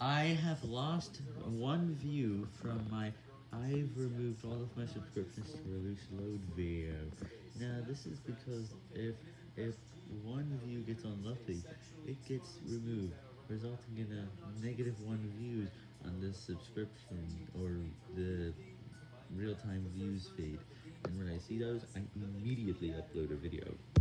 I have lost one view from my I've removed all of my subscriptions to release load video. Now this is because if if one view gets unlucky, it gets removed, resulting in a negative one views on the subscription or the real-time views feed. And when I see those, I immediately upload a video.